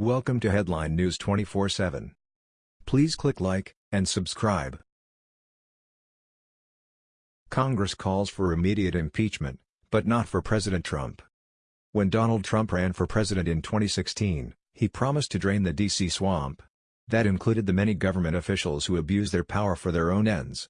Welcome to Headline News 24/7. Please click like and subscribe. Congress calls for immediate impeachment, but not for President Trump. When Donald Trump ran for president in 2016, he promised to drain the D.C. swamp. That included the many government officials who abuse their power for their own ends.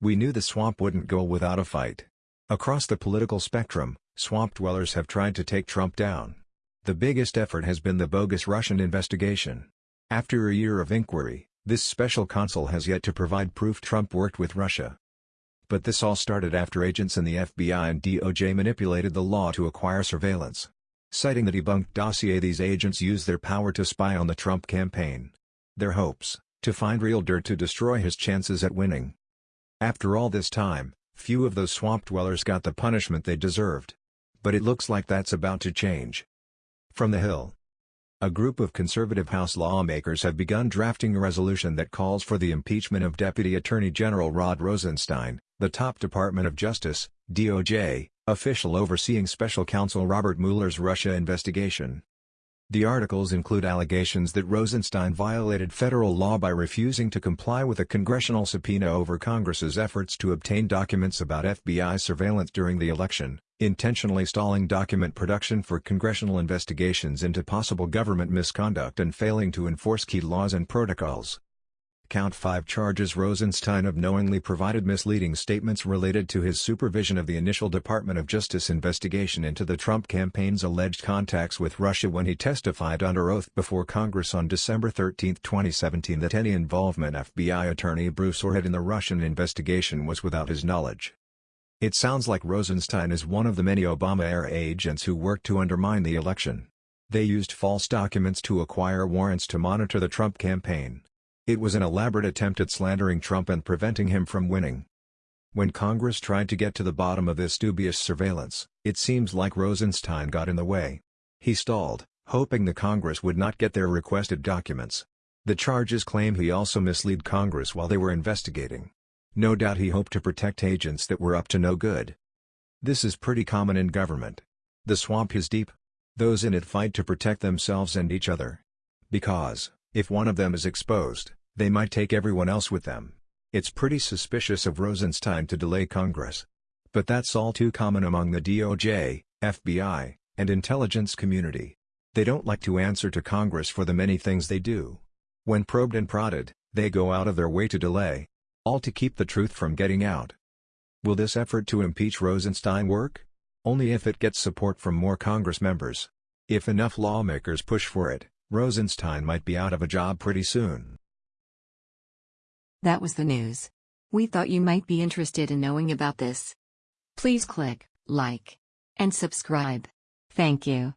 We knew the swamp wouldn't go without a fight. Across the political spectrum, swamp dwellers have tried to take Trump down. The biggest effort has been the bogus Russian investigation. After a year of inquiry, this special counsel has yet to provide proof Trump worked with Russia. But this all started after agents in the FBI and DOJ manipulated the law to acquire surveillance. Citing the debunked dossier these agents used their power to spy on the Trump campaign. Their hopes, to find real dirt to destroy his chances at winning. After all this time, few of those swamp dwellers got the punishment they deserved. But it looks like that's about to change. From the Hill. A group of conservative House lawmakers have begun drafting a resolution that calls for the impeachment of Deputy Attorney General Rod Rosenstein, the top Department of Justice, DOJ, official overseeing Special Counsel Robert Mueller's Russia investigation. The articles include allegations that Rosenstein violated federal law by refusing to comply with a congressional subpoena over Congress's efforts to obtain documents about FBI surveillance during the election, intentionally stalling document production for congressional investigations into possible government misconduct and failing to enforce key laws and protocols. Count 5 charges Rosenstein of knowingly provided misleading statements related to his supervision of the initial Department of Justice investigation into the Trump campaign's alleged contacts with Russia when he testified under oath before Congress on December 13, 2017 that any involvement FBI Attorney Bruce Ohr had in the Russian investigation was without his knowledge. It sounds like Rosenstein is one of the many Obama-era agents who worked to undermine the election. They used false documents to acquire warrants to monitor the Trump campaign. It was an elaborate attempt at slandering Trump and preventing him from winning. When Congress tried to get to the bottom of this dubious surveillance, it seems like Rosenstein got in the way. He stalled, hoping the Congress would not get their requested documents. The charges claim he also misled Congress while they were investigating. No doubt he hoped to protect agents that were up to no good. This is pretty common in government. The swamp is deep. Those in it fight to protect themselves and each other. Because, if one of them is exposed, they might take everyone else with them. It's pretty suspicious of Rosenstein to delay Congress. But that's all too common among the DOJ, FBI, and intelligence community. They don't like to answer to Congress for the many things they do. When probed and prodded, they go out of their way to delay. All to keep the truth from getting out. Will this effort to impeach Rosenstein work? Only if it gets support from more Congress members. If enough lawmakers push for it, Rosenstein might be out of a job pretty soon. That was the news. We thought you might be interested in knowing about this. Please click like and subscribe. Thank you.